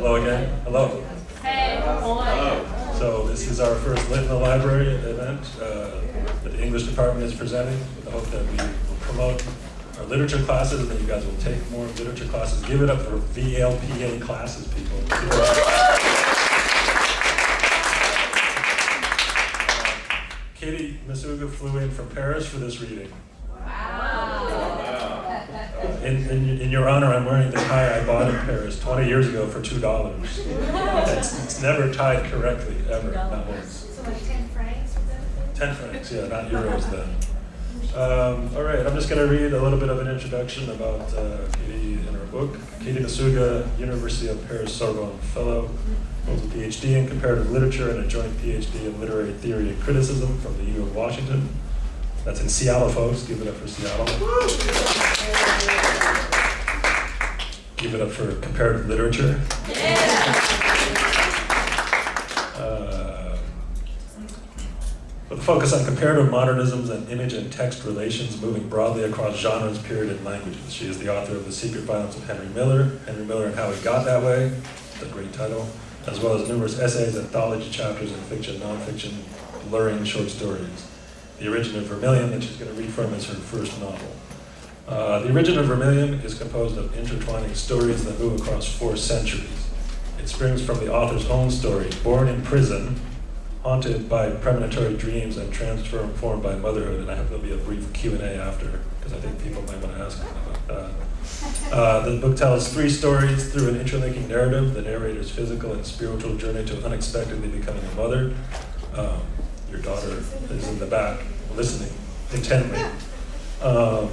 Hello again. Hello. Hey. Hello. So this is our first Lit in the Library event uh, that the English department is presenting with the hope that we will promote our literature classes and that you guys will take more literature classes. Give it up for VLPA classes, people. Katy Masuga flew in from Paris for this reading. In, in, in your honor, I'm wearing the tie I bought in Paris 20 years ago for $2. It's, it's never tied correctly, ever, not once. So like ten francs 10 francs, yeah, not euros then. Um, all right, I'm just going to read a little bit of an introduction about uh, Katy and her book. Katy Masuga, University of Paris Sorbonne Fellow, holds a PhD in comparative literature and a joint PhD in literary theory and criticism from the U of Washington. That's in Seattle, folks. Give it up for Seattle. Give it up for comparative literature. Uh, with a focus on comparative modernisms and image and text relations moving broadly across genres, period, and languages. She is the author of The Secret Violence of Henry Miller, Henry Miller and How He Got That Way, the great title, as well as numerous essays, anthology chapters in fiction, nonfiction, blurring short stories. The Origin of Vermilion, that she's going to read from, is her first novel. Uh, the Origin of Vermilion is composed of intertwining stories that move across four centuries. It springs from the author's own story, born in prison, haunted by premonitory dreams and transformed by motherhood. And I hope there'll be a brief Q&A after, because I think people might want to ask about that. Uh, the book tells three stories through an interlinking narrative, the narrator's physical and spiritual journey to unexpectedly becoming a mother. Um, your daughter is in the back, listening intently. Um,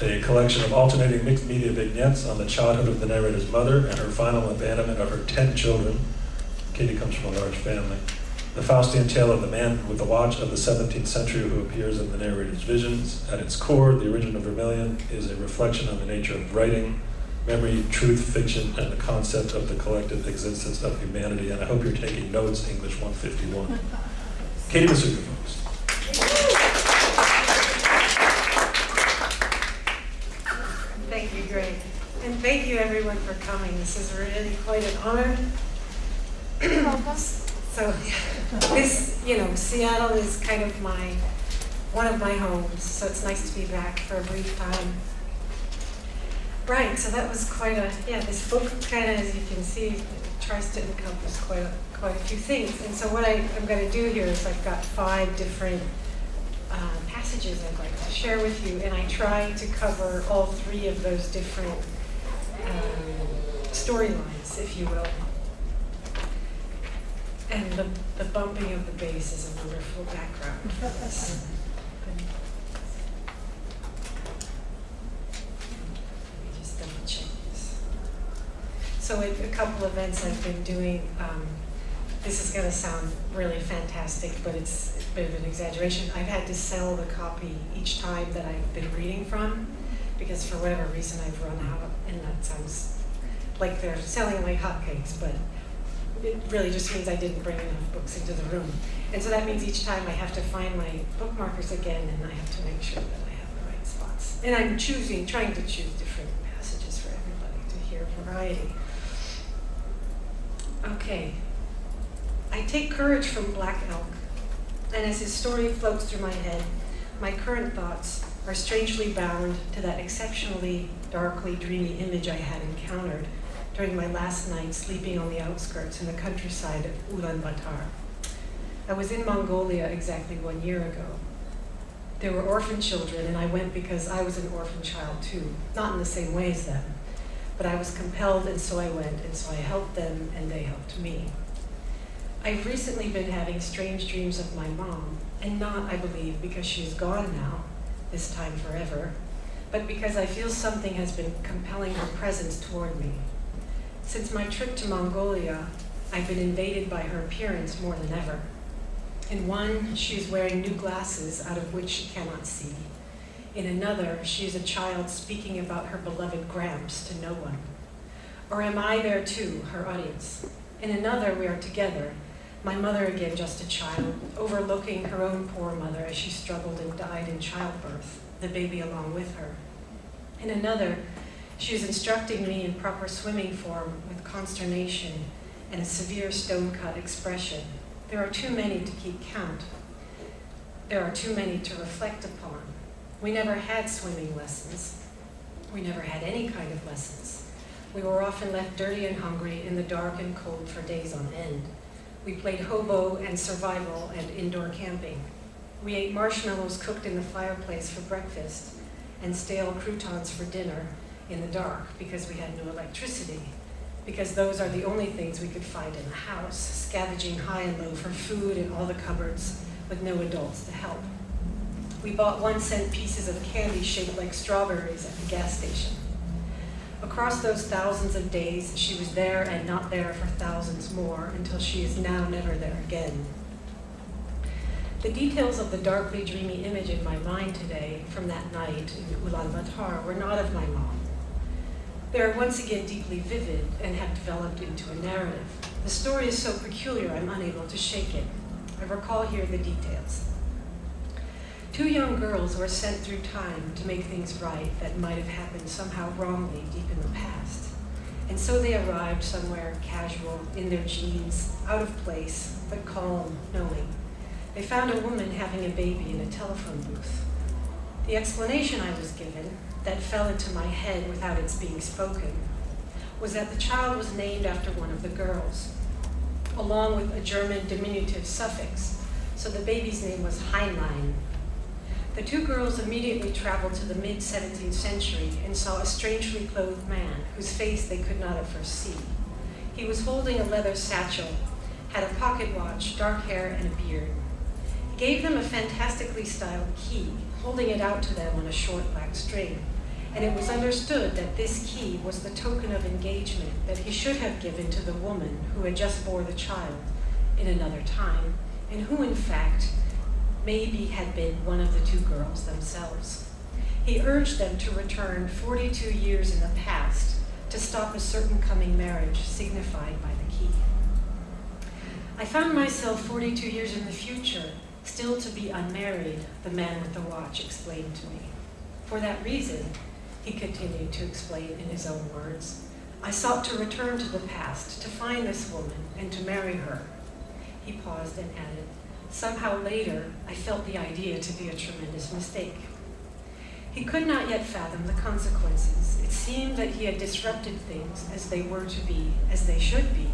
a collection of alternating mixed media vignettes on the childhood of the narrator's mother and her final abandonment of her 10 children. Katie comes from a large family. The Faustian tale of the man with the watch of the 17th century who appears in the narrator's visions. At its core, The Origin of Vermilion is a reflection on the nature of writing, memory, truth, fiction, and the concept of the collective existence of humanity. And I hope you're taking notes, English 151. Katy Masuga, folks. Thank you, Greg. And thank you, everyone, for coming. This is really quite an honor. so, this, you know, Seattle is kind of my, one of my homes, so it's nice to be back for a brief time. Right, so that was quite a, yeah, this book kind of, as you can see, tries to encompass quite a, quite a few things. And so what I, am going to do here is I've got five different uh, passages I'd like to share with you, and I try to cover all three of those different um, storylines, if you will. And the, the bumping of the bass is a wonderful background for this. Just double check this. So a, a couple events I've been doing, um, this is going to sound really fantastic, but it's a bit of an exaggeration. I've had to sell the copy each time that I've been reading from because for whatever reason I've run out, and that sounds like they're selling like hotcakes, but it really just means I didn't bring enough books into the room. And so that means each time I have to find my bookmarkers again, and I have to make sure that I have the right spots. And I'm choosing, trying to choose different passages for everybody to hear variety. Okay. I take courage from Black Elk, and as his story floats through my head, my current thoughts are strangely bound to that exceptionally darkly dreamy image I had encountered during my last night sleeping on the outskirts in the countryside of Ulaanbaatar. I was in Mongolia exactly one year ago. There were orphan children, and I went because I was an orphan child too, not in the same way as them. But I was compelled, and so I went, and so I helped them, and they helped me. I've recently been having strange dreams of my mom, and not, I believe, because she's gone now, this time forever, but because I feel something has been compelling her presence toward me. Since my trip to Mongolia, I've been invaded by her appearance more than ever. In one, she is wearing new glasses out of which she cannot see. In another, she is a child speaking about her beloved Gramps to no one. Or am I there too, her audience? In another, we are together, my mother again just a child, overlooking her own poor mother as she struggled and died in childbirth, the baby along with her. In another, She was instructing me in proper swimming form with consternation and a severe stone-cut expression. There are too many to keep count. There are too many to reflect upon. We never had swimming lessons. We never had any kind of lessons. We were often left dirty and hungry in the dark and cold for days on end. We played hobo and survival and indoor camping. We ate marshmallows cooked in the fireplace for breakfast and stale croutons for dinner in the dark because we had no electricity, because those are the only things we could find in the house, scavenging high and low for food in all the cupboards with no adults to help. We bought one cent pieces of candy shaped like strawberries at the gas station. Across those thousands of days, she was there and not there for thousands more until she is now never there again. The details of the darkly dreamy image in my mind today from that night in Ulaanbaatar were not of my mom. They are once again deeply vivid and have developed into a narrative. The story is so peculiar I'm unable to shake it. I recall here the details. Two young girls were sent through time to make things right that might have happened somehow wrongly deep in the past. And so they arrived somewhere casual, in their jeans, out of place, but calm, knowing. They found a woman having a baby in a telephone booth. The explanation I was given, that fell into my head without its being spoken, was that the child was named after one of the girls, along with a German diminutive suffix, so the baby's name was Heinlein, the two girls immediately traveled to the mid-17th century and saw a strangely clothed man whose face they could not at first see. He was holding a leather satchel, had a pocket watch, dark hair, and a beard. He gave them a fantastically styled key, holding it out to them on a short black string, and it was understood that this key was the token of engagement that he should have given to the woman who had just bore the child in another time, and who, in fact, maybe had been one of the two girls themselves. He urged them to return 42 years in the past to stop a certain coming marriage signified by the key. I found myself 42 years in the future, still to be unmarried, the man with the watch explained to me. For that reason, he continued to explain in his own words, I sought to return to the past, to find this woman, and to marry her. He paused and added, Somehow later, I felt the idea to be a tremendous mistake. He could not yet fathom the consequences. It seemed that he had disrupted things as they were to be, as they should be,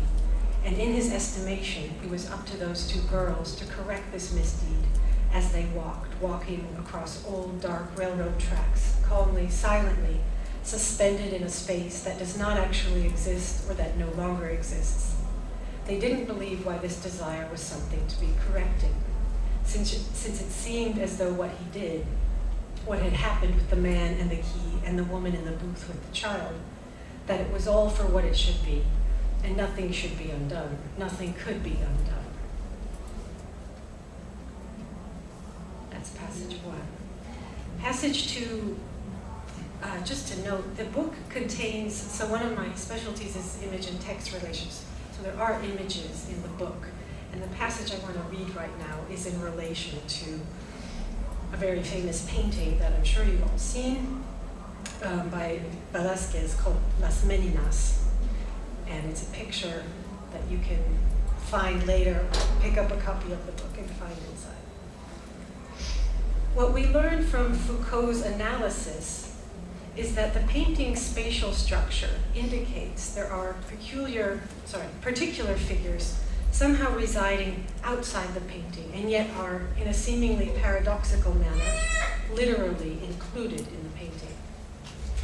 and in his estimation, it was up to those two girls to correct this misdeed as they walked, walking across old dark railroad tracks, calmly, silently, suspended in a space that does not actually exist or that no longer exists. They didn't believe why this desire was something to be corrected, since it, since it seemed as though what he did, what had happened with the man and the key and the woman in the booth with the child, that it was all for what it should be, and nothing should be undone, nothing could be undone. That's passage one. Passage two, uh, just to note, the book contains, so one of my specialties is image and text relations. So there are images in the book. And the passage I want to read right now is in relation to a very famous painting that I'm sure you've all seen um, by Velázquez called Las Meninas. And it's a picture that you can find later, pick up a copy of the book and find inside. What we learn from Foucault's analysis is that the painting's spatial structure indicates there are peculiar, sorry, particular figures somehow residing outside the painting and yet are, in a seemingly paradoxical manner, literally included in the painting.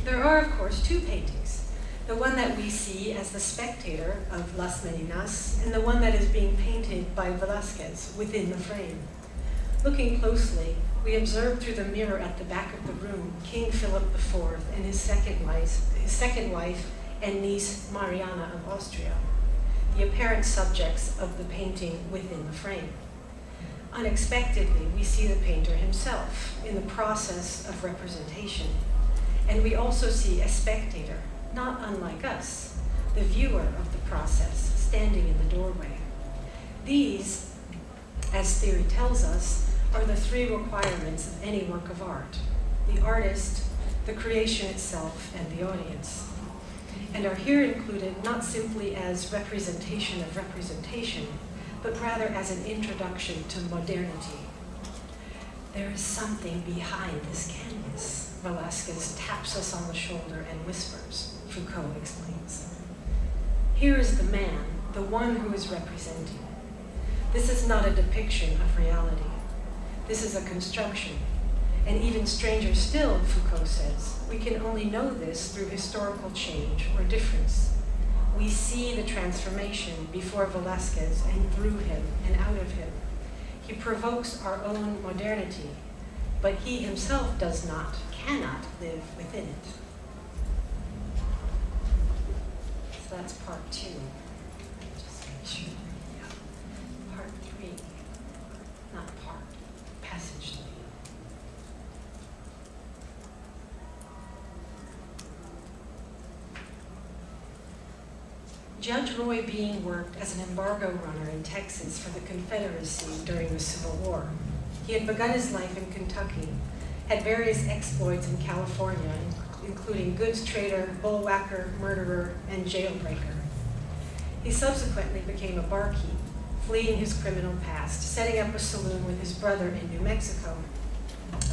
There are, of course, two paintings. The one that we see as the spectator of Las Meninas and the one that is being painted by Velázquez within the frame. Looking closely, we observed through the mirror at the back of the room King Philip IV and his second wife, his second wife and niece Mariana of Austria, the apparent subjects of the painting within the frame. Unexpectedly, we see the painter himself in the process of representation. And we also see a spectator, not unlike us, the viewer of the process, standing in the doorway. These, as theory tells us, are the three requirements of any work of art. The artist the creation itself, and the audience, and are here included not simply as representation of representation, but rather as an introduction to modernity. There is something behind this canvas, Velasquez taps us on the shoulder and whispers, Foucault explains. Here is the man, the one who is representing. This is not a depiction of reality. This is a construction. And even stranger still, Foucault says, we can only know this through historical change or difference. We see the transformation before Velasquez and through him and out of him. He provokes our own modernity, but he himself does not, cannot live within it. So that's part two. Just make sure. Yeah. Part three. Not part, passage three. Judge Roy Bean worked as an embargo runner in Texas for the Confederacy during the Civil War. He had begun his life in Kentucky, had various exploits in California, including goods trader, bullwhacker, murderer, and jailbreaker. He subsequently became a barkeep, fleeing his criminal past, setting up a saloon with his brother in New Mexico,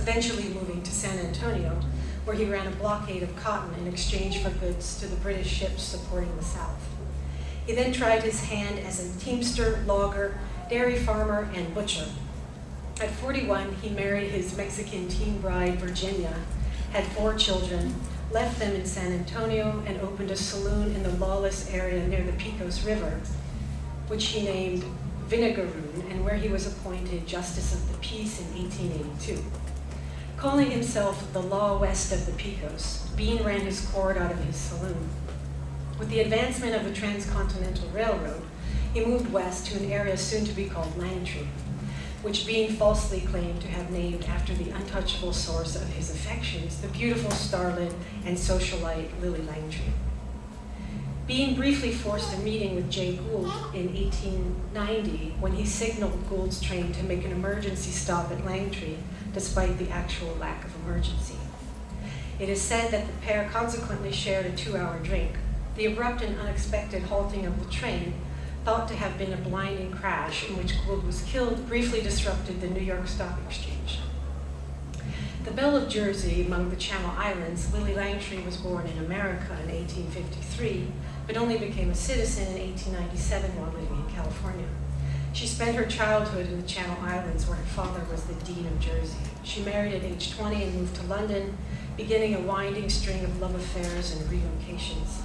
eventually moving to San Antonio, where he ran a blockade of cotton in exchange for goods to the British ships supporting the South. He then tried his hand as a teamster, logger, dairy farmer, and butcher. At 41, he married his Mexican teen bride, Virginia, had four children, left them in San Antonio, and opened a saloon in the lawless area near the Pecos River, which he named Vinegaroon, and where he was appointed Justice of the Peace in 1882. Calling himself the Law West of the Pecos, Bean ran his court out of his saloon. With the advancement of the Transcontinental Railroad, he moved west to an area soon to be called Langtry, which Bean falsely claimed to have named after the untouchable source of his affections, the beautiful starlet and socialite Lily Langtry. Bean briefly forced a meeting with Jay Gould in 1890 when he signaled Gould's train to make an emergency stop at Langtry despite the actual lack of emergency. It is said that the pair consequently shared a two-hour drink. The abrupt and unexpected halting of the train, thought to have been a blinding crash in which Gould was killed, briefly disrupted the New York Stock Exchange. The Belle of Jersey among the Channel Islands, Lily Langtry was born in America in 1853, but only became a citizen in 1897 while living in California. She spent her childhood in the Channel Islands where her father was the Dean of Jersey. She married at age 20 and moved to London, beginning a winding string of love affairs and relocations.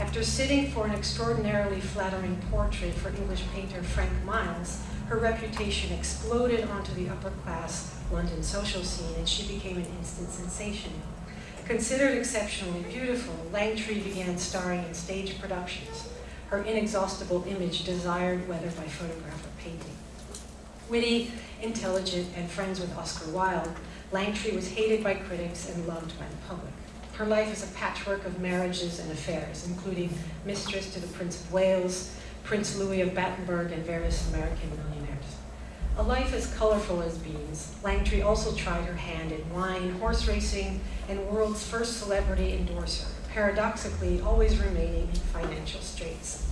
After sitting for an extraordinarily flattering portrait for English painter Frank Miles, her reputation exploded onto the upper class London social scene and she became an instant sensation. Considered exceptionally beautiful, Langtry began starring in stage productions, her inexhaustible image desired whether by photograph or painting. Witty, intelligent, and friends with Oscar Wilde, Langtry was hated by critics and loved by the public. Her life is a patchwork of marriages and affairs, including mistress to the Prince of Wales, Prince Louis of Battenberg, and various American millionaires. A life as colorful as Bean's, Langtry also tried her hand in wine, horse racing, and world's first celebrity endorser, paradoxically always remaining in financial straits.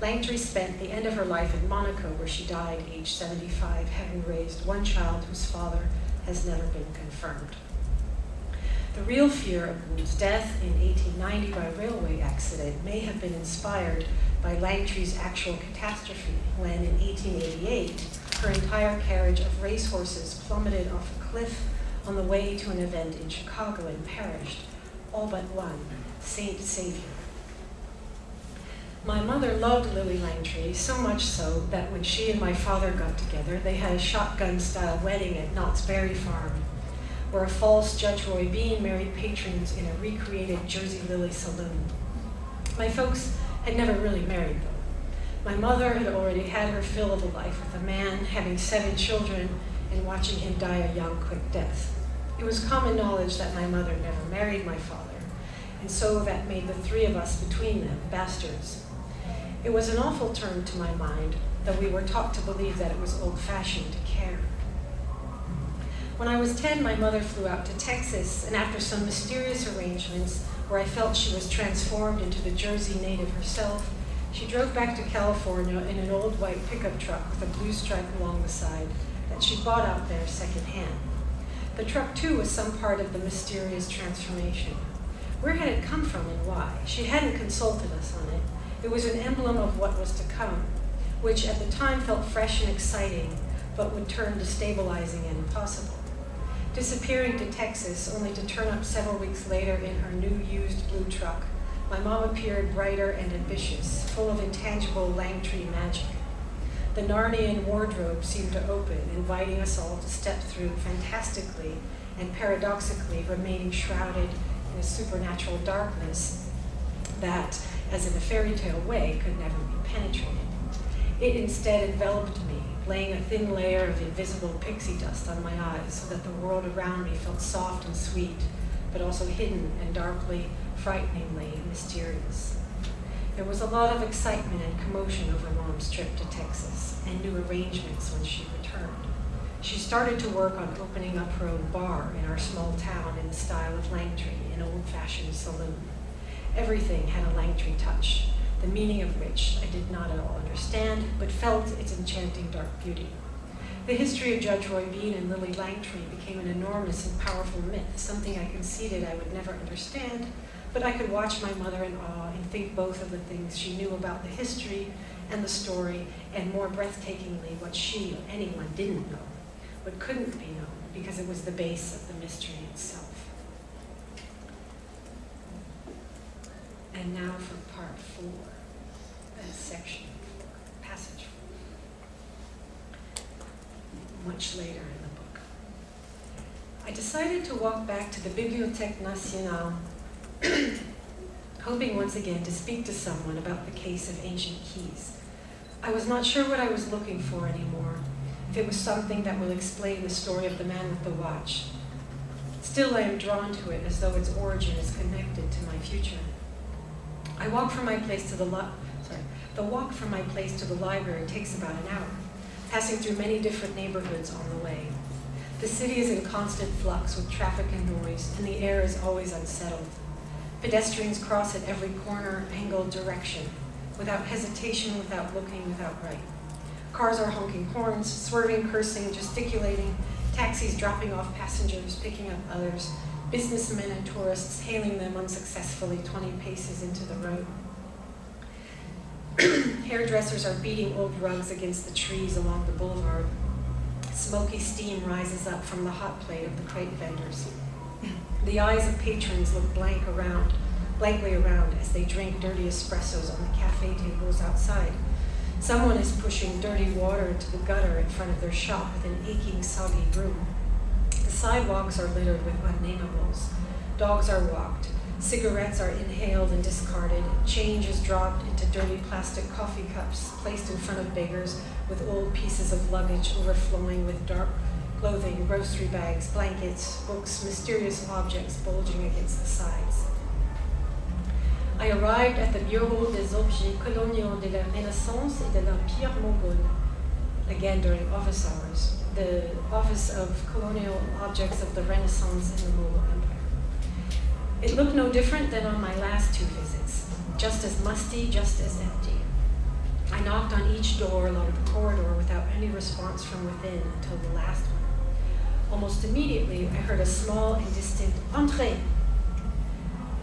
Langtry spent the end of her life in Monaco, where she died aged 75, having raised one child whose father has never been confirmed. The real fear of Gould's death in 1890 by railway accident may have been inspired by Langtry's actual catastrophe when, in 1888, her entire carriage of racehorses plummeted off a cliff on the way to an event in Chicago and perished, all but one, Saint Savior. My mother loved Lillie Langtry, so much so that when she and my father got together, they had a shotgun-style wedding at Knott's Berry Farm, where a false Judge Roy Bean married patrons in a recreated Jersey Lily saloon. My folks had never really married, though. My mother had already had her fill of a life with a man, having seven children, and watching him die a young, quick death. It was common knowledge that my mother never married my father, and so that made the three of us between them bastards. It was an awful term to my mind, though we were taught to believe that it was old-fashioned to care. When I was 10, my mother flew out to Texas, and after some mysterious arrangements where I felt she was transformed into the Jersey native herself, she drove back to California in an old white pickup truck with a blue stripe along the side that she bought out there secondhand. The truck, too, was some part of the mysterious transformation. Where had it come from and why? She hadn't consulted us on it. It was an emblem of what was to come, which at the time felt fresh and exciting, but would turn destabilizing and impossible. Disappearing to Texas, only to turn up several weeks later in her new used blue truck, my mom appeared brighter and ambitious, full of intangible Langtry magic. The Narnian wardrobe seemed to open, inviting us all to step through fantastically and paradoxically remaining shrouded in a supernatural darkness that, as in a fairy tale way, could never be penetrated. It instead enveloped me, laying a thin layer of invisible pixie dust on my eyes so that the world around me felt soft and sweet, but also hidden and darkly, frighteningly mysterious. There was a lot of excitement and commotion over Mom's trip to Texas and new arrangements when she returned. She started to work on opening up her own bar in our small town in the style of Langtry, an old-fashioned saloon. Everything had a Langtry touch, the meaning of which I did not at all understand, but felt its enchanting dark beauty. The history of Judge Roy Bean and Lily Langtry became an enormous and powerful myth, something I conceded I would never understand, but I could watch my mother in awe and think both of the things she knew about the history and the story, and more breathtakingly, what she or anyone didn't know, what couldn't be known, because it was the base of the mystery itself. And now for part four, uh, section four, passage four. Much later in the book. I decided to walk back to the Bibliothèque Nationale, hoping once again to speak to someone about the case of ancient keys. I was not sure what I was looking for anymore, if it was something that will explain the story of the man with the watch. Still, I am drawn to it as though its origin is connected to my future. I walk from my place to the sorry, the walk from my place to the library takes about an hour, passing through many different neighborhoods on the way. The city is in constant flux with traffic and noise, and the air is always unsettled. Pedestrians cross at every corner, angle, direction, without hesitation, without looking, without right. Cars are honking horns, swerving, cursing, gesticulating, taxis dropping off passengers, picking up others, businessmen and tourists hailing them unsuccessfully 20 paces into the road. Hairdressers are beating old rugs against the trees along the boulevard. Smoky steam rises up from the hot plate of the crepe vendors. The eyes of patrons look blank around, blankly around as they drink dirty espressos on the cafe tables outside. Someone is pushing dirty water into the gutter in front of their shop with an aching, soggy broom. The sidewalks are littered with unnamables. Dogs are walked. Cigarettes are inhaled and discarded. Change is dropped into dirty plastic coffee cups placed in front of beggars with old pieces of luggage overflowing with dark clothing, grocery bags, blankets, books, mysterious objects bulging against the sides. I arrived at the Bureau des Objets Coloniaux de la Renaissance et de l'Empire Mongol, again during office hours, the Office of Colonial Objects of the Renaissance in the Mongol Empire. It looked no different than on my last two visits, just as musty, just as empty. I knocked on each door along the corridor without any response from within until the last one. Almost immediately, I heard a small and distant entree.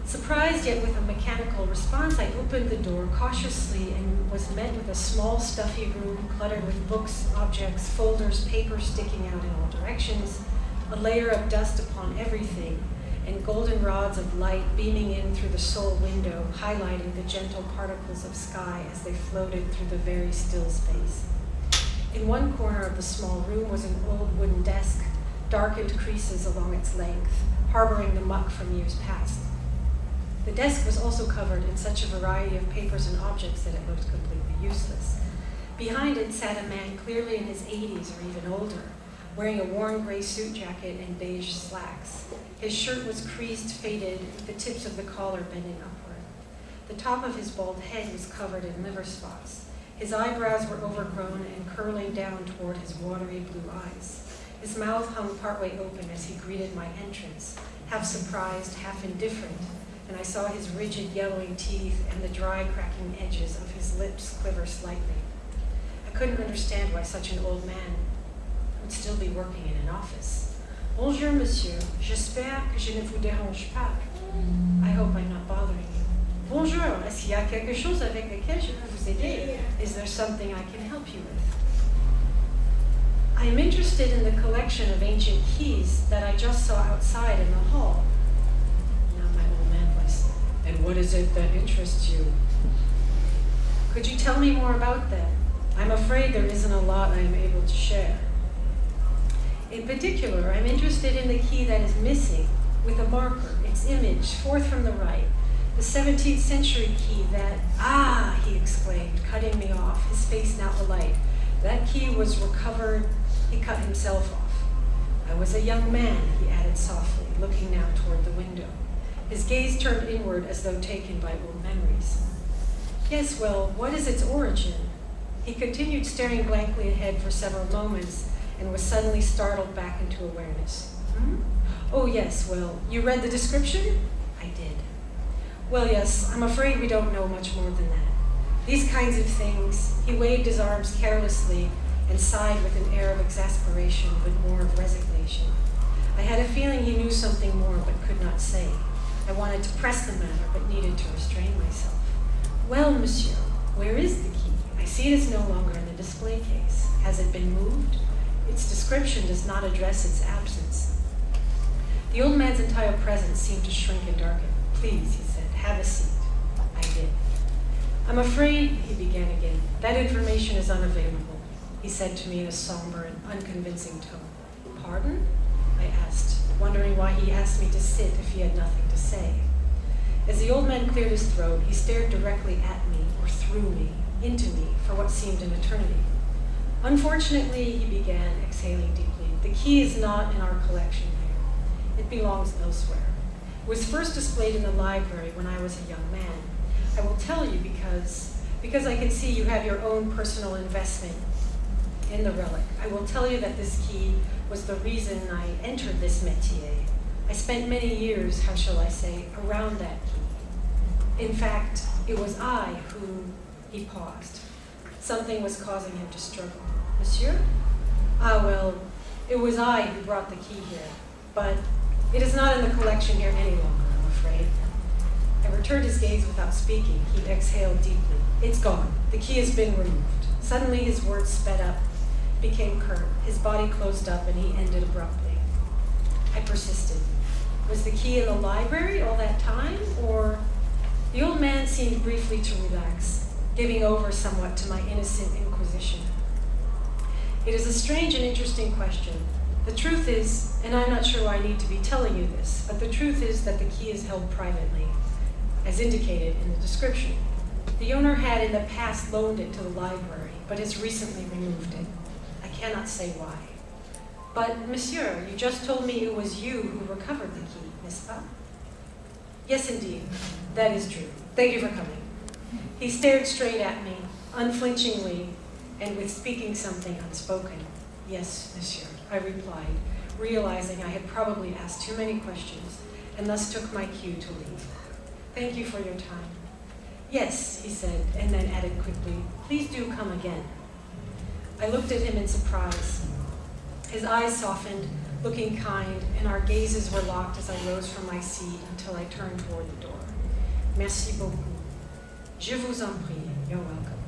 Surprised yet with a mechanical response, I opened the door cautiously and was met with a small, stuffy room cluttered with books, objects, folders, paper sticking out in all directions, a layer of dust upon everything, and golden rods of light beaming in through the sole window, highlighting the gentle particles of sky as they floated through the very still space. In one corner of the small room was an old wooden desk, darkened creases along its length, harboring the muck from years past. The desk was also covered in such a variety of papers and objects that it looked completely useless. Behind it sat a man clearly in his 80s or even older, wearing a worn gray suit jacket and beige slacks. His shirt was creased, faded, with the tips of the collar bending upward. The top of his bald head was covered in liver spots. His eyebrows were overgrown and curling down toward his watery blue eyes. His mouth hung partway open as he greeted my entrance, half surprised, half indifferent, and I saw his rigid yellowing teeth and the dry cracking edges of his lips quiver slightly. I couldn't understand why such an old man would still be working in an office. Bonjour, monsieur. J'espère que je ne vous dérange pas. I hope I'm not bothering you. Bonjour. Est-ce qu'il y a quelque chose avec lequel je peux vous aider? Is there something I can help you with? I am interested in the collection of ancient keys that I just saw outside in the hall. Now my old man voice. And what is it that interests you? Could you tell me more about that? I'm afraid there isn't a lot I am able to share. In particular, I'm interested in the key that is missing, with a marker, its image, fourth from the right, the 17th century key that, ah, he exclaimed, cutting me off, his face now alight. That key was recovered, he cut himself off. I was a young man, he added softly, looking now toward the window. His gaze turned inward as though taken by old memories. Yes, well, what is its origin? He continued staring blankly ahead for several moments and was suddenly startled back into awareness. Hmm? Oh, yes, well, you read the description? I did. Well, yes, I'm afraid we don't know much more than that. These kinds of things, he waved his arms carelessly and sighed with an air of exasperation, but more of resignation. I had a feeling he knew something more but could not say. I wanted to press the matter, but needed to restrain myself. Well, monsieur, where is the key? I see it is no longer in the display case. Has it been moved? Its description does not address its absence. The old man's entire presence seemed to shrink and darken. Please, he said, have a seat. I did. I'm afraid, he began again, that information is unavailable, he said to me in a somber and unconvincing tone. Pardon? I asked, wondering why he asked me to sit if he had nothing to say. As the old man cleared his throat, he stared directly at me, or through me, into me, for what seemed an eternity. Unfortunately, he began, exhaling deeply, the key is not in our collection here. It belongs elsewhere. It was first displayed in the library when I was a young man. I will tell you because, because I can see you have your own personal investment in the relic. I will tell you that this key was the reason I entered this métier. I spent many years, how shall I say, around that key. In fact, it was I who, he paused. Something was causing him to struggle. Monsieur? Ah, well, it was I who brought the key here, but it is not in the collection here any longer, I'm afraid. I returned his gaze without speaking. He exhaled deeply. It's gone. The key has been removed. Suddenly his words sped up, became curt. His body closed up and he ended abruptly. I persisted. Was the key in the library all that time, or? The old man seemed briefly to relax, giving over somewhat to my innocent inquisition. It is a strange and interesting question. The truth is, and I'm not sure why I need to be telling you this, but the truth is that the key is held privately, as indicated in the description. The owner had in the past loaned it to the library, but has recently removed it. I cannot say why. But, monsieur, you just told me it was you who recovered the key, n'est-ce? Yes, indeed. That is true. Thank you for coming. He stared straight at me, unflinchingly, and with speaking something unspoken. Yes, monsieur, I replied, realizing I had probably asked too many questions, and thus took my cue to leave. Thank you for your time. Yes, he said, and then added quickly, please do come again. I looked at him in surprise. His eyes softened, looking kind, and our gazes were locked as I rose from my seat until I turned toward the door. Merci beaucoup. Je vous en prie. You're welcome.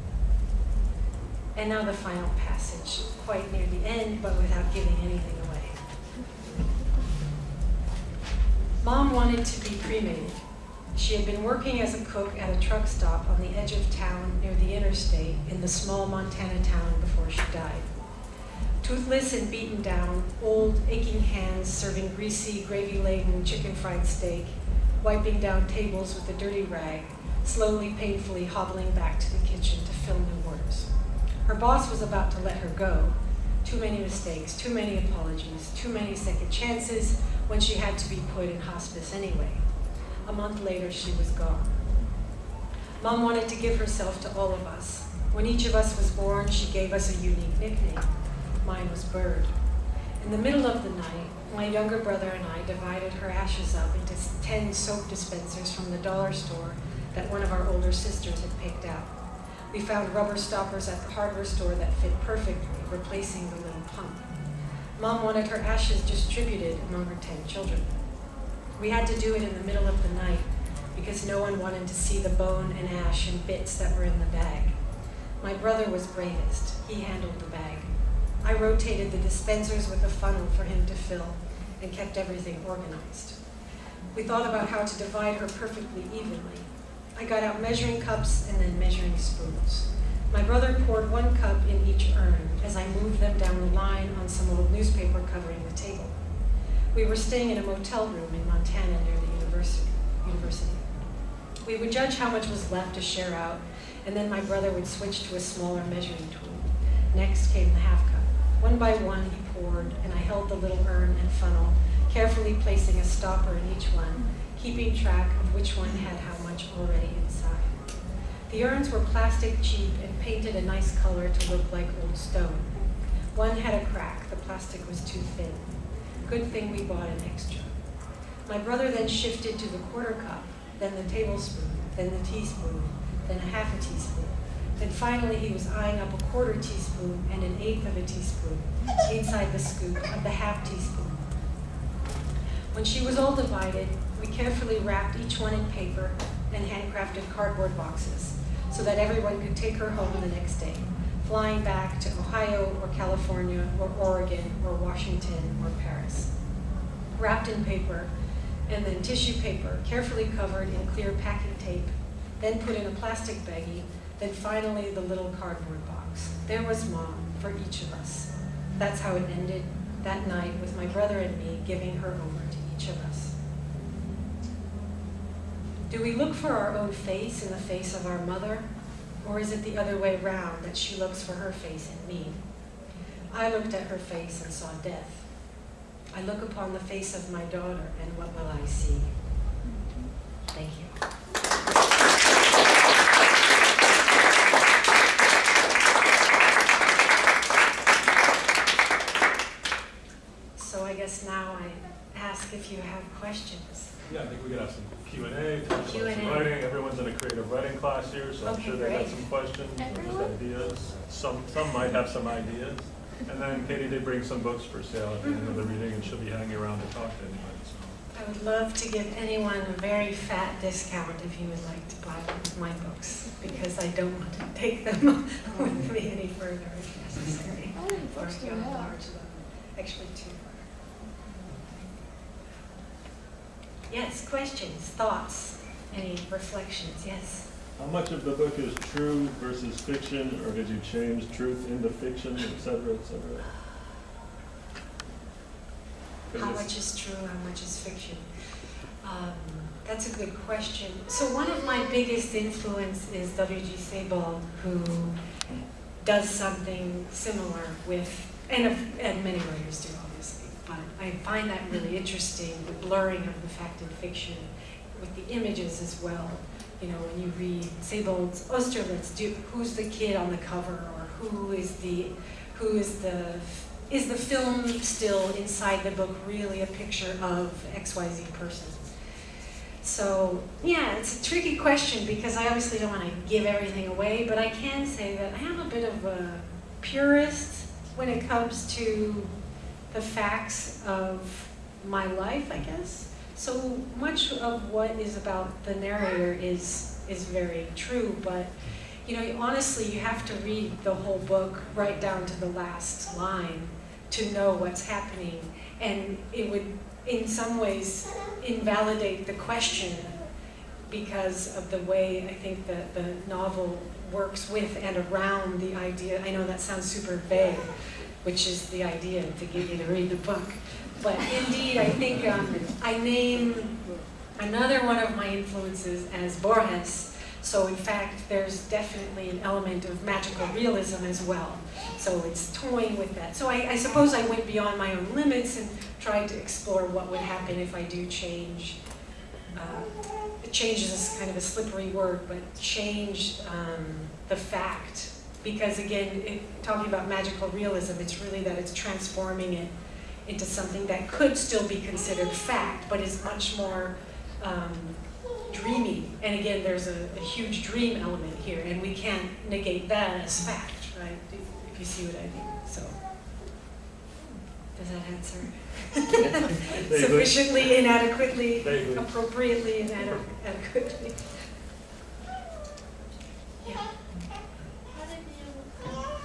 And now the final passage, quite near the end, but without giving anything away. Mom wanted to be cremated. She had been working as a cook at a truck stop on the edge of town near the interstate in the small Montana town before she died. Toothless and beaten down, old, aching hands serving greasy, gravy-laden chicken fried steak, wiping down tables with a dirty rag, slowly, painfully hobbling back to the kitchen to fill new orders. Her boss was about to let her go. Too many mistakes, too many apologies, too many second chances when she had to be put in hospice anyway. A month later, she was gone. Mom wanted to give herself to all of us. When each of us was born, she gave us a unique nickname. Mine was Bird. In the middle of the night, my younger brother and I divided her ashes up into 10 soap dispensers from the dollar store that one of our older sisters had picked out. We found rubber stoppers at the hardware store that fit perfectly, replacing the little pump. Mom wanted her ashes distributed among her 10 children. We had to do it in the middle of the night because no one wanted to see the bone and ash and bits that were in the bag. My brother was bravest. He handled the bag. I rotated the dispensers with a funnel for him to fill and kept everything organized. We thought about how to divide her perfectly evenly. I got out measuring cups and then measuring spoons. My brother poured one cup in each urn as I moved them down the line on some old newspaper covering the table. We were staying in a motel room in Montana near the university. university. We would judge how much was left to share out, and then my brother would switch to a smaller measuring tool. Next came the half cup. One by one, he poured, and I held the little urn and funnel, carefully placing a stopper in each one, keeping track of which one had how much already inside. The urns were plastic cheap and painted a nice color to look like old stone. One had a crack, the plastic was too thin. Good thing we bought an extra. My brother then shifted to the quarter cup, then the tablespoon, then the teaspoon, then a half a teaspoon. Then finally he was eyeing up a quarter teaspoon and an eighth of a teaspoon inside the scoop of the half teaspoon. When she was all divided, we carefully wrapped each one in paper and handcrafted cardboard boxes so that everyone could take her home the next day, flying back to Ohio or California or Oregon or Washington or Paris. Wrapped in paper and then tissue paper carefully covered in clear packing tape, then put in a plastic baggie, then finally the little cardboard box. There was mom for each of us. That's how it ended that night with my brother and me giving her over to each of us. Do we look for our own face in the face of our mother? Or is it the other way round, that she looks for her face in me? I looked at her face and saw death. I look upon the face of my daughter, and what will I see? Thank you. So I guess now I ask if you have questions. Yeah, I think we could have some Q and A, talk about Q&A. writing. Everyone's in a creative writing class here, so I'm Okay, sure they got great. some questions, or just Everyone? ideas. Some, some might have some ideas. And then Katy did bring some books for sale at the end of the mm-hmm. reading, and she'll be hanging around to talk to anybody, so. I would love to give anyone a very fat discount if you would like to buy one of my books, because I don't want to take them with me any further if necessary. Oh, Or books do go well. Actually, too Yes, questions, thoughts, any reflections, yes? How much of the book is true versus fiction, or did you change truth into fiction, et cetera, et cetera? How much is true, how much is fiction? Um, that's a good question. So one of my biggest influence is W.G. Sebald, who does something similar with, and, and many writers do, I find that really interesting, the blurring of the fact and fiction with the images as well. You know, when you read Sebald's Austerlitz, do, who's the kid on the cover, or who is the, who is the is the film still inside the book really a picture of XYZ person? So, yeah, it's a tricky question because I obviously don't want to give everything away, but I can say that I am a bit of a purist when it comes to the facts of my life, I guess. So much of what is about the narrator is is very true, but you know, honestly, you have to read the whole book right down to the last line to know what's happening. And it would, in some ways, invalidate the question because of the way I think that the novel works with and around the idea. I know that sounds super vague, which is the idea to get you to read the book. But indeed, I think um, I name another one of my influences as Borges. So in fact, there's definitely an element of magical realism as well. So it's toying with that. So I, I suppose I went beyond my own limits and tried to explore what would happen if I do change. Uh, change is kind of a slippery word, but change um, the fact. Because again, it, talking about magical realism, it's really that it's transforming it into something that could still be considered fact, but is much more um, dreamy. And again, there's a, a huge dream element here, and we can't negate that as fact, right? If, if you see what I mean. So, does that answer? Sufficiently, inadequately, appropriately, inadequately. Yeah. How did you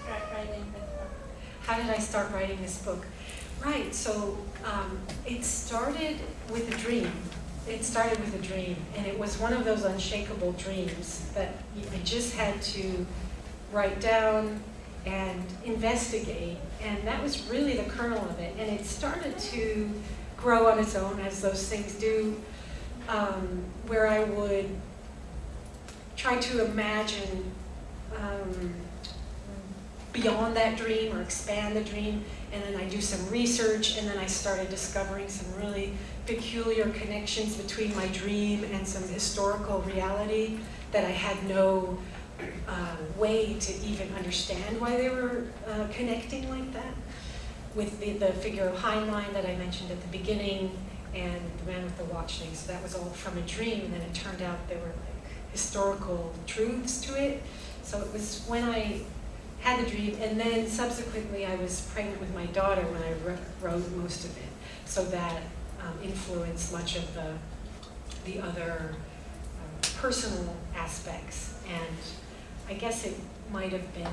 start writing this book? How did I start writing this book? Right, so um, it started with a dream. It started with a dream, and it was one of those unshakable dreams that I just had to write down and investigate, and that was really the kernel of it. And it started to grow on its own, as those things do, um, where I would try to imagine um, beyond that dream or expand the dream. And then I do some research, and then I started discovering some really peculiar connections between my dream and some historical reality that I had no uh, way to even understand why they were uh, connecting like that. With the, the figure of Heinlein that I mentioned at the beginning, and the man with the watch thing. So that was all from a dream, and then it turned out there were like historical truths to it. So it was when I had the dream, and then subsequently I was pregnant with my daughter when I wrote, most of it. So that um, influenced much of the, the other uh, personal aspects. And I guess it might have been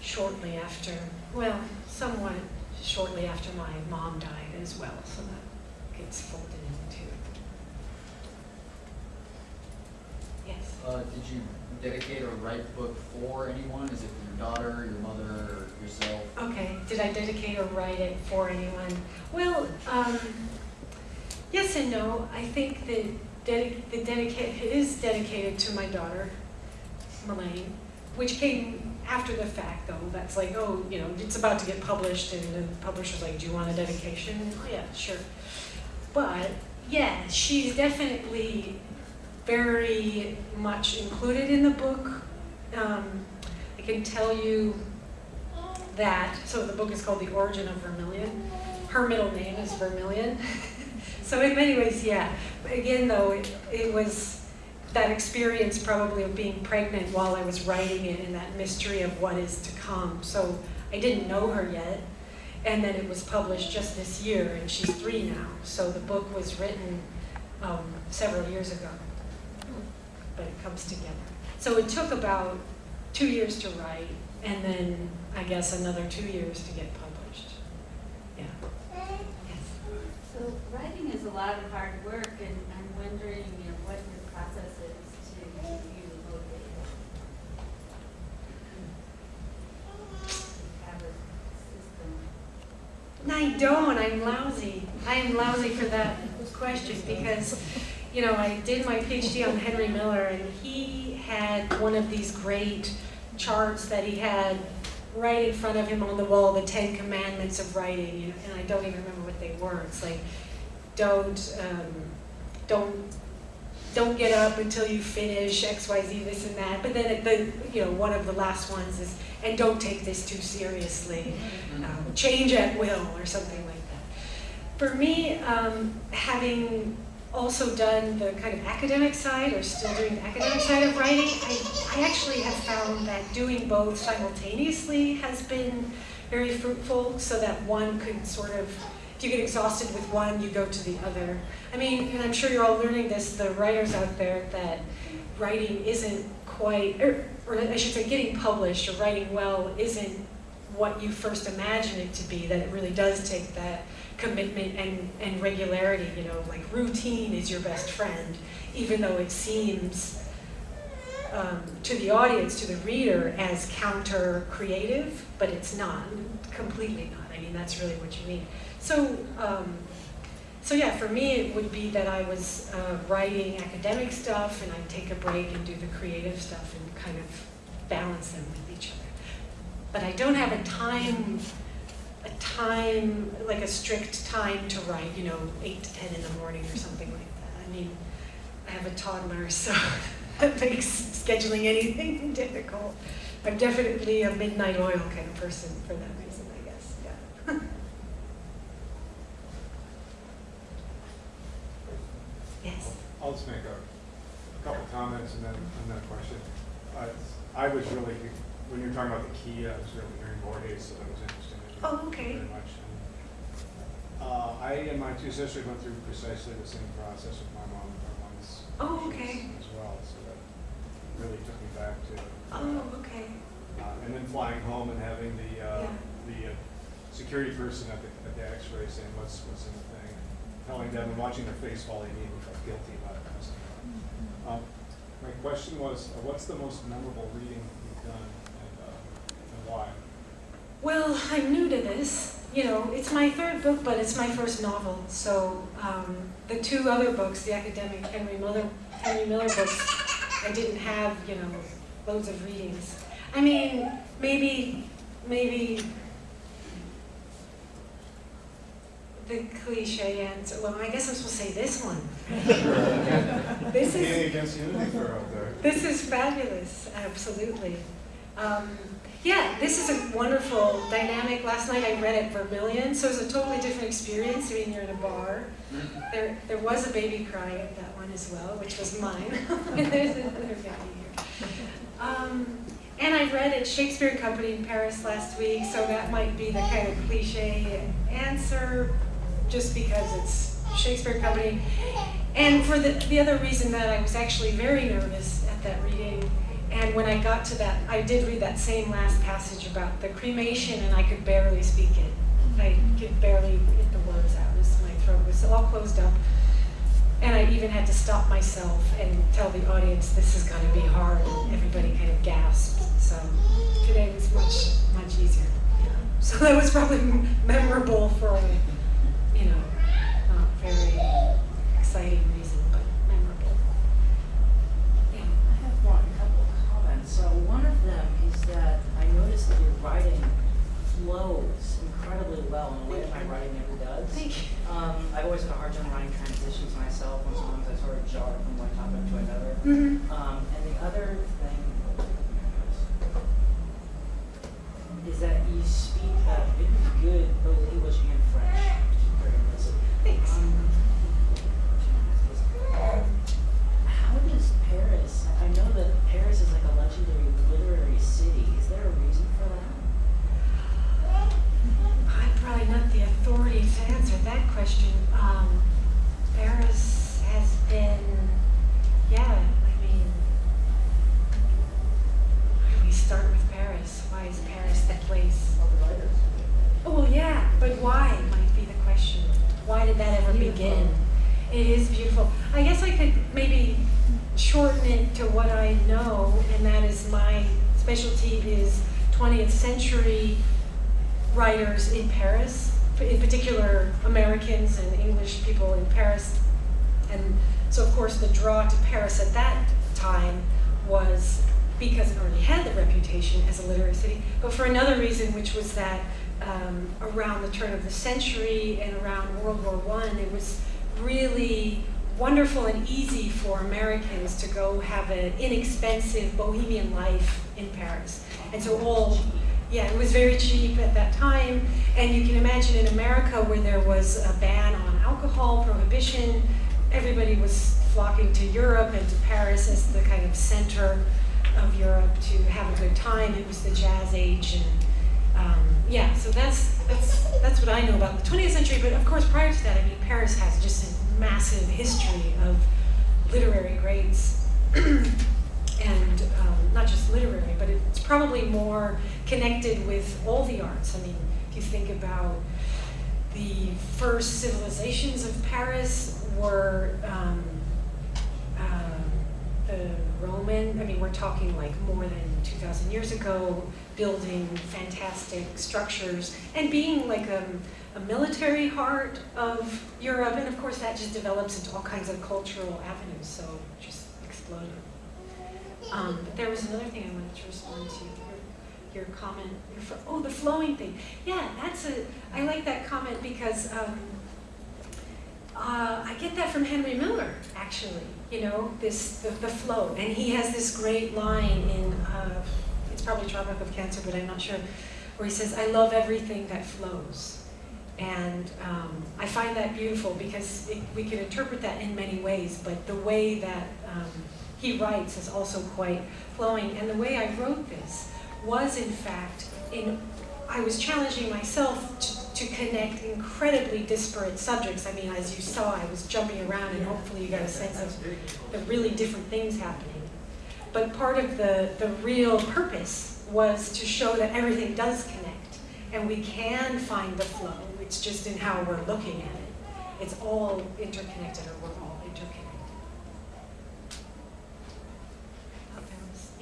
shortly after, well, somewhat shortly after my mom died as well, so that gets folded into it. Yes. Uh, did you dedicate or write book for anyone? Is it your daughter, your mother, or yourself? Okay, did I dedicate or write it for anyone? Well, um, yes and no. I think that dedi- the dedicate, it is dedicated to my daughter, Melaine, which came after the fact though. That's like, oh, you know, it's about to get published and the publisher's like, do you want a dedication? Oh yeah, sure. But, yeah, she's definitely very much included in the book. Um, I can tell you that, so the book is called The Origin of Vermilion. Her middle name is Vermilion. so in many ways, yeah. But again, though, it, it was that experience probably of being pregnant while I was writing it and that mystery of what is to come. So I didn't know her yet. And then it was published just this year, and she's three now. So the book was written um, several years ago. But it comes together. So it took about two years to write, and then I guess another two years to get published. Yeah. Yes. So writing is a lot of hard work, and I'm wondering, you know, what your process is to keep you motivated. Have a system. I don't. I'm lousy. I am lousy for that question because, you know, I did my PhD on Henry Miller, and he had one of these great charts that he had right in front of him on the wall, the Ten Commandments of writing, you know, and I don't even remember what they were. It's like, don't, um, don't, don't get up until you finish X, Y, Z, this and that. But then, at the, you know, one of the last ones is, and don't take this too seriously um, change at will or something like that. For me, um, having also done the kind of academic side or still doing the academic side of writing, I, I actually have found that doing both simultaneously has been very fruitful so that one could sort of, if you get exhausted with one, you go to the other. I mean, and I'm sure you're all learning this, the writers out there, that writing isn't quite, or, or I should say getting published or writing well isn't what you first imagine it to be, that it really does take that commitment and, and regularity, you know, like routine is your best friend, even though it seems um, to the audience, to the reader, as counter creative, but it's not, completely not. I mean, that's really what you need. So, um, so yeah, for me, it would be that I was uh, writing academic stuff and I'd take a break and do the creative stuff and kind of balance them with each other. But I don't have a time, a time, like a strict time to write, you know, 8 to 10 in the morning or something like that. I mean, I have a toddler, so that makes scheduling anything difficult. I'm definitely a midnight oil kind of person for that reason, I guess, yeah. yes? I'll just make a, a couple comments and then a question. Uh, I was really, when you were talking about the key, I was really hearing more days so that was interesting. Oh, okay. Very much. Uh, I and my two sisters went through precisely the same process with my mom and my mom's. Oh, okay. As well, so that really took me back to. Oh, okay. Uh, and then flying home and having the, uh, Yeah. the uh, security person at the, at the x-ray saying what's, what's in the thing, telling them and watching their face while they immediately felt guilty about it. and stuff. Um, my question was, uh, what's the most memorable reading you've done and, uh, and why? Well, I'm new to this. You know, it's my third book, but it's my first novel. So um, the two other books, the academic Henry Miller, Henry Miller books, I didn't have, you know, loads of readings. I mean, maybe, maybe the cliche answer. Well, I guess I'm supposed to say this one. this is Competing against Unity Fair out there. this is fabulous, absolutely. Um, yeah, this is a wonderful dynamic. Last night I read at Vermilion, so it was a totally different experience. I mean, you're in a bar. There, there was a baby crying at that one as well, which was mine. And there's another baby here. Um, and I read at Shakespeare Company in Paris last week, so that might be the kind of cliche answer, just because it's Shakespeare Company. And for the, the other reason that I was actually very nervous at that reading, and when I got to that, I did read that same last passage about the cremation, and I could barely speak it. I could barely get the words out, as my throat was all closed up. And I even had to stop myself and tell the audience this is going to be hard. And everybody kind of gasped. So today was much, much easier. So that was probably memorable for you know, not very exciting reason, but memorable. Yeah. I have one, a couple of comments. So one of them is that I noticed that your writing flows incredibly well in a way that my writing never does. Thank you. Um, I've always had a hard time writing transitions myself, and sometimes I sort of jar from one topic to another. Mm-hmm. Um, and the other thing is that you speak uh, really good both English and French. which is very impressive. Thanks. Um, How does Paris, I know that Paris is like a legendary literary city. Is there a reason for that? I'm probably not the authority to answer that question. Um, Paris has been, yeah, I mean, where do we start with Paris? Why is Paris the place? All the writers. Oh, well, yeah, but why might be the question. Why did that ever begin? It is beautiful. I guess I could maybe shorten it to what I know, and that is my specialty is 20th century writers in Paris, in particular Americans and English people in Paris. And so, of course, the draw to Paris at that time was because it already had the reputation as a literary city, but for another reason, which was that um, around the turn of the century and around World War One, it was really wonderful and easy for Americans to go have an inexpensive bohemian life in Paris. And so all, yeah, it was very cheap at that time. And you can imagine in America where there was a ban on alcohol, prohibition, everybody was flocking to Europe and to Paris as the kind of center of Europe to have a good time. It was the jazz age and um, yeah, so that's, that's, that's what I know about the 20th century. But of course, prior to that, I mean, Paris has just a massive history of literary greats. and um, not just literary, but it's probably more connected with all the arts. I mean, if you think about the first civilizations of Paris were um, uh, the Roman, I mean, we're talking like more than 2,000 years ago, building fantastic structures and being like a, a military heart of Europe. And of course, that just develops into all kinds of cultural avenues, so just exploded. Um, but there was another thing I wanted to respond to. Your, your comment. Your oh, the flowing thing. Yeah, that's a. I like that comment because um, uh, I get that from Henry Miller. Actually, you know, this the, the flow, and he has this great line in. Uh, it's probably Tropic of Cancer, but I'm not sure. Where he says, "I love everything that flows," And um, I find that beautiful because it, we can interpret that in many ways, but the way that um, he writes is also quite flowing. And the way I wrote this was, in fact, in I was challenging myself to, to connect incredibly disparate subjects. I mean, as you saw, I was jumping around, and hopefully you got a sense of the really different things happening. But part of the, the real purpose was to show that everything does connect, and we can find the flow. It's just in how we're looking at it. It's all interconnected, or we're all interconnected.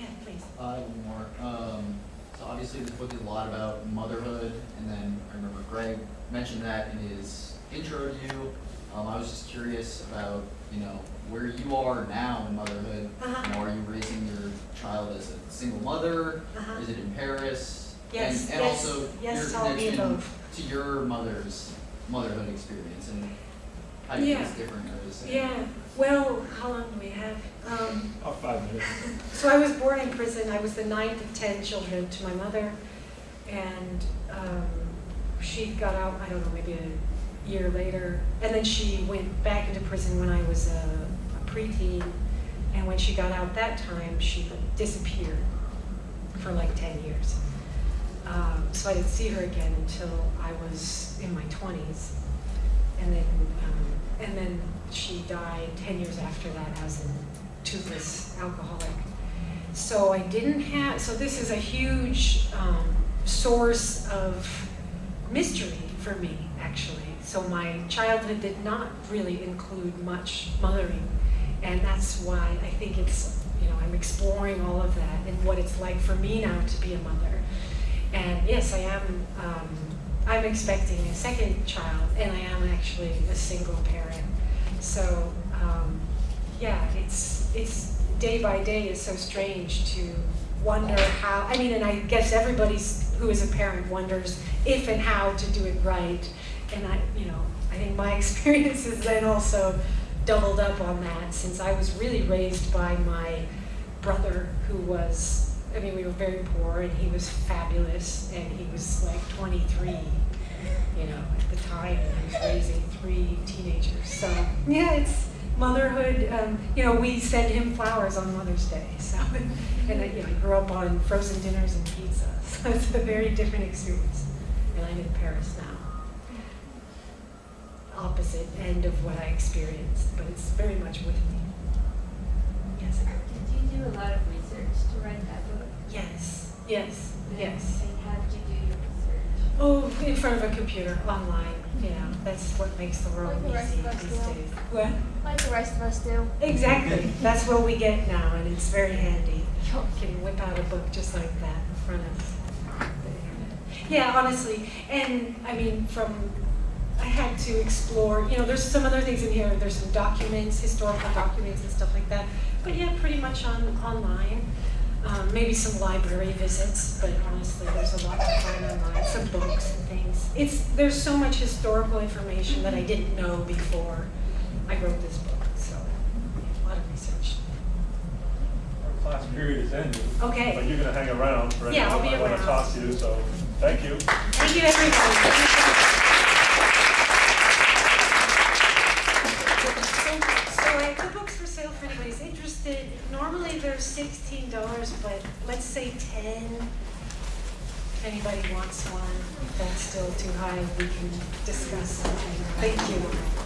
Yeah, please. Uh, one more. Um, so obviously this book is a lot about motherhood, and then I remember Greg mentioned that in his intro to you. Um, I was just curious about, you know, where you are now in motherhood. Uh-huh. You know, are you raising your child as a single mother? Uh-huh. Is it in Paris? Yes, and, and yes, also yes, your to connection above. to your mother's motherhood experience and how you Yeah. think it's different or the same. Yeah, well, how long do we have? Um, About five minutes. So I was born in prison. I was the ninth of ten children to my mother, and um, she got out. I don't know, maybe a year later, and then she went back into prison when I was a, a preteen. And when she got out that time, she disappeared for like ten years. Um, so I didn't see her again until I was in my twenties, and then um, and then she died ten years after that as a toothless alcoholic. So I didn't have, so this is a huge um, source of mystery for me, actually. So my childhood did not really include much mothering. And that's why I think it's, you know, I'm exploring all of that and what it's like for me now to be a mother. And yes, I am, um, I'm expecting a second child, and I am actually a single parent. So, um, yeah, it's, it's, day by day is so strange to wonder how, I mean, and I guess everybody's, who is a parent wonders if and how to do it right. And I, you know, I think my experience is then also doubled up on that since I was really raised by my brother who was, I mean, we were very poor and he was fabulous and he was like 23, you know, at the time and he was raising three teenagers. So, yeah, it's motherhood, um, you know, we send him flowers on Mother's Day. So, and I, you know, I grew up on frozen dinners and pizza. So it's a very different experience. And I'm in Paris now opposite end of what I experienced, but it's very much with me. Yes. Did you do a lot of research to write that book? Yes. Yes. Yes. And how did you do your research? Oh, in front of a computer, online. Yeah, that's what makes the world Like the easy us these do. days. What? Like the rest of us do. Exactly. That's what we get now, and it's very handy. You can whip out a book just like that in front of the internet. Yeah, honestly, and I mean, from I had to explore. You know, there's some other things in here. There's some documents, historical documents, and stuff like that. But yeah, pretty much on online. Um, maybe some library visits, but honestly, there's a lot to find online. Some books and things. It's there's so much historical information that I didn't know before I wrote this book. So a lot of research. Our class period is ending. Okay. But you're gonna hang around for Yeah, I'll be who might wanna around. talk to you, so, thank you. Thank you, everybody. So, so I have two books for sale for anybody's interested. Normally they're sixteen dollars, but let's say ten. If anybody wants one, that's still too high, we can discuss something. Thank you.